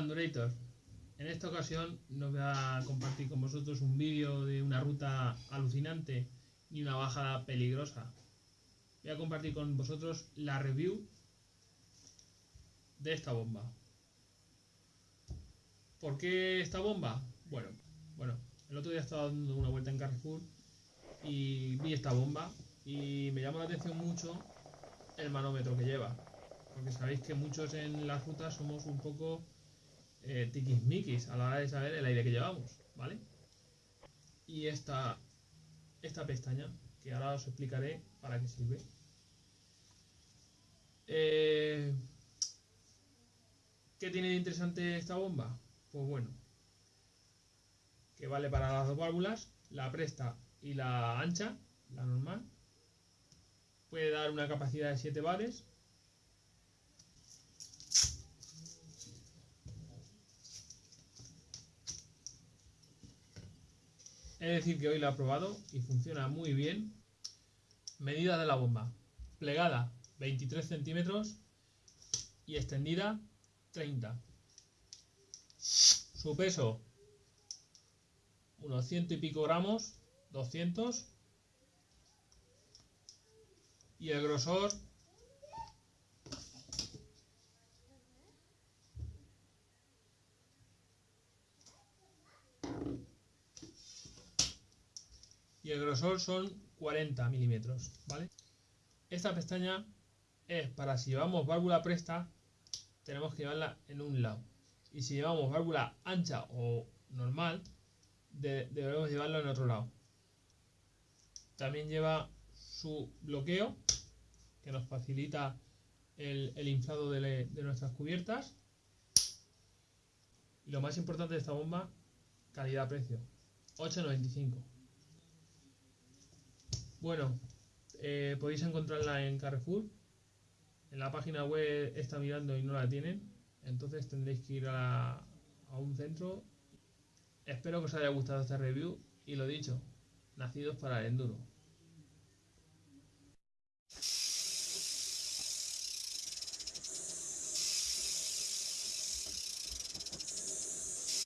En esta ocasión no voy a compartir con vosotros un vídeo de una ruta alucinante ni una bajada peligrosa. Voy a compartir con vosotros la review de esta bomba. ¿Por qué esta bomba? Bueno, bueno, el otro día estaba dando una vuelta en Carrefour y vi esta bomba y me llamó la atención mucho el manómetro que lleva. Porque sabéis que muchos en las rutas somos un poco eh, tiquismiquis a la hora de saber el aire que llevamos, ¿vale? Y esta, esta pestaña, que ahora os explicaré para qué sirve. Eh, ¿Qué tiene de interesante esta bomba? Pues bueno, que vale para las dos válvulas, la presta y la ancha, la normal. Puede dar una capacidad de 7 bares. Es decir, que hoy la he probado y funciona muy bien. Medida de la bomba. Plegada 23 centímetros y extendida 30. Su peso unos ciento y pico gramos, 200. Y el grosor y el grosor son 40 milímetros, ¿vale? Esta pestaña es para si llevamos válvula presta, tenemos que llevarla en un lado. Y si llevamos válvula ancha o normal, debemos llevarlo en otro lado. También lleva su bloqueo, que nos facilita el, inflado de, de nuestras cubiertas. Y lo más importante de esta bomba, calidad-precio. 8,95. Bueno, eh, podéis encontrarla en Carrefour. En la página web está mirando y no la tienen. Entonces tendréis que ir a, a un centro Espero que os haya gustado esta review y lo dicho, nacidos para el enduro.